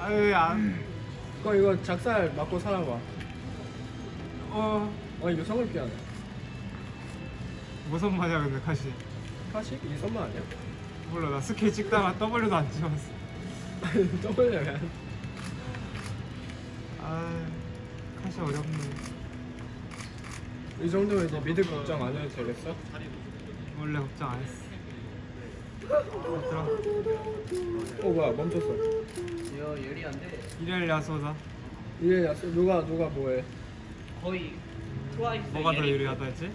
아유 안. 그거 이거 작살 맞고 살아봐 어 어 이거 성을 피하네 무슨 말이야 근데 카시. 카시? 이 선만 아니야? 몰라 나 스케치 찍다가 W도 안 찍었어. 떠벌려면 아 카시 어렵네. 이 정도면 이제 미드 걱정 안 해도 되겠어? 원래 걱정 안 했어. 얘들아 어 뭐야 멈췄어. 일요일 야소다. 이게 야스 누가 누가 뭐해 거의 트와이스 뭐가 더. 유리하다 했지?